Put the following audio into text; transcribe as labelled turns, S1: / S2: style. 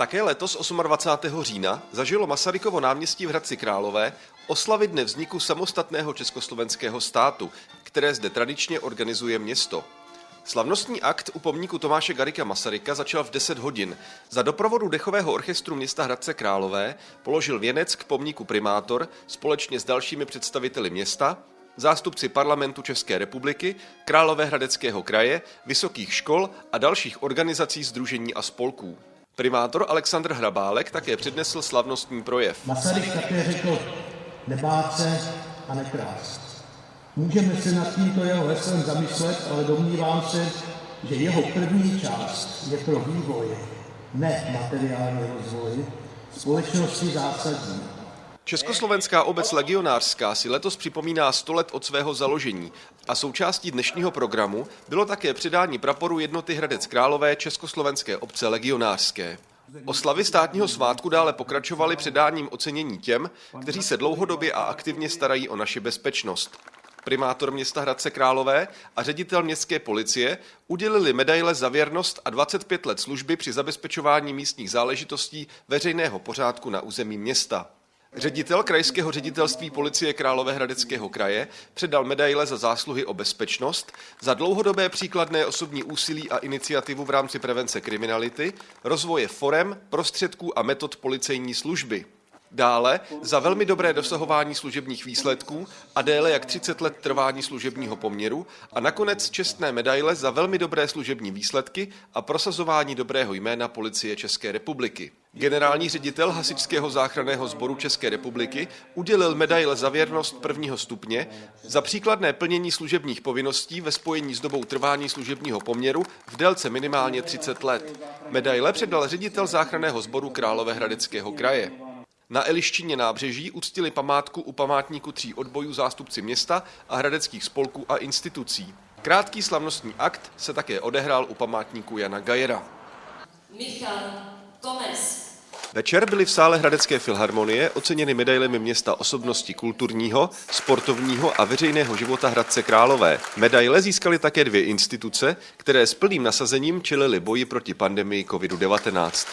S1: Také letos 28. října zažilo Masarykovo náměstí v Hradci Králové oslavy dne vzniku samostatného československého státu, které zde tradičně organizuje město. Slavnostní akt u pomníku Tomáše Garika Masaryka začal v 10 hodin. Za doprovodu dechového orchestru města Hradce Králové položil věnec k pomníku primátor společně s dalšími představiteli města, zástupci parlamentu České republiky, Královéhradeckého kraje, vysokých škol a dalších organizací, združení a spolků. Primátor Aleksandr Hrabálek také přednesl slavnostní projev.
S2: Masaryk také řekl, nebát se a nekrást. Můžeme se nad tímto jeho heslem zamyslet, ale domnívám se, že jeho první část je pro vývoj, ne materiální rozvoj, společnosti zásadní.
S1: Československá obec legionářská si letos připomíná 100 let od svého založení a součástí dnešního programu bylo také předání praporu jednoty Hradec Králové Československé obce legionářské. Oslavy státního svátku dále pokračovaly předáním ocenění těm, kteří se dlouhodobě a aktivně starají o naši bezpečnost. Primátor města Hradce Králové a ředitel městské policie udělili medaile za věrnost a 25 let služby při zabezpečování místních záležitostí veřejného pořádku na území města. Ředitel krajského ředitelství policie Královéhradeckého kraje předal medaile za zásluhy o bezpečnost, za dlouhodobé příkladné osobní úsilí a iniciativu v rámci prevence kriminality, rozvoje forem, prostředků a metod policejní služby. Dále za velmi dobré dosahování služebních výsledků a déle jak 30 let trvání služebního poměru a nakonec čestné medaile za velmi dobré služební výsledky a prosazování dobrého jména policie České republiky. Generální ředitel Hasičského záchranného sboru České republiky udělil medaile za věrnost prvního stupně za příkladné plnění služebních povinností ve spojení s dobou trvání služebního poměru v délce minimálně 30 let. Medaile předal ředitel záchranného sboru Královéhradeckého kraje. Na Eliščině nábřeží uctili památku u památníku tří odbojů zástupci města a hradeckých spolků a institucí. Krátký slavnostní akt se také odehrál u památníku Jana Gajera. Michal Komes. Večer byly v sále Hradecké filharmonie oceněny medailemi města osobnosti kulturního, sportovního a veřejného života Hradce Králové. Medaile získaly také dvě instituce, které s plným nasazením čelily boji proti pandemii COVID-19.